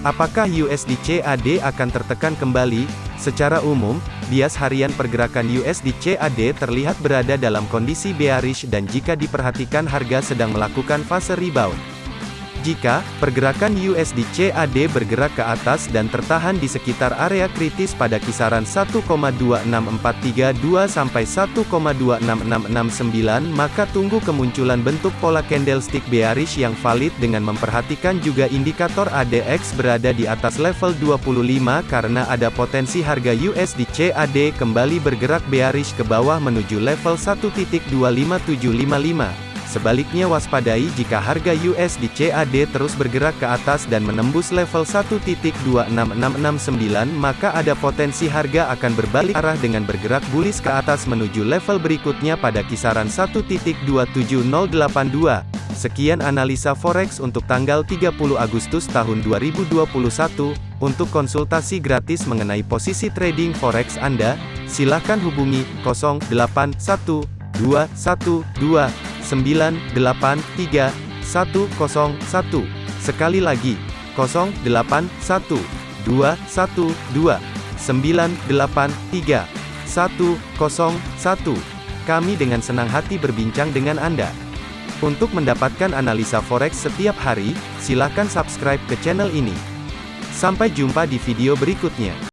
Apakah USD CAD akan tertekan kembali? Secara umum, bias harian pergerakan USD CAD terlihat berada dalam kondisi bearish dan jika diperhatikan harga sedang melakukan fase rebound. Jika pergerakan USD CAD bergerak ke atas dan tertahan di sekitar area kritis pada kisaran 1,26432 sampai 1,26669 maka tunggu kemunculan bentuk pola candlestick bearish yang valid dengan memperhatikan juga indikator ADX berada di atas level 25 karena ada potensi harga USD CAD kembali bergerak bearish ke bawah menuju level 1.25755. Sebaliknya waspadai jika harga USD CAD terus bergerak ke atas dan menembus level 1.26669 maka ada potensi harga akan berbalik arah dengan bergerak bullish ke atas menuju level berikutnya pada kisaran 1.27082. Sekian analisa forex untuk tanggal 30 Agustus tahun 2021. Untuk konsultasi gratis mengenai posisi trading forex Anda, silakan hubungi 081212 983 101. Sekali lagi, 081 212 983 101. Kami dengan senang hati berbincang dengan Anda. Untuk mendapatkan analisa forex setiap hari, silakan subscribe ke channel ini. Sampai jumpa di video berikutnya.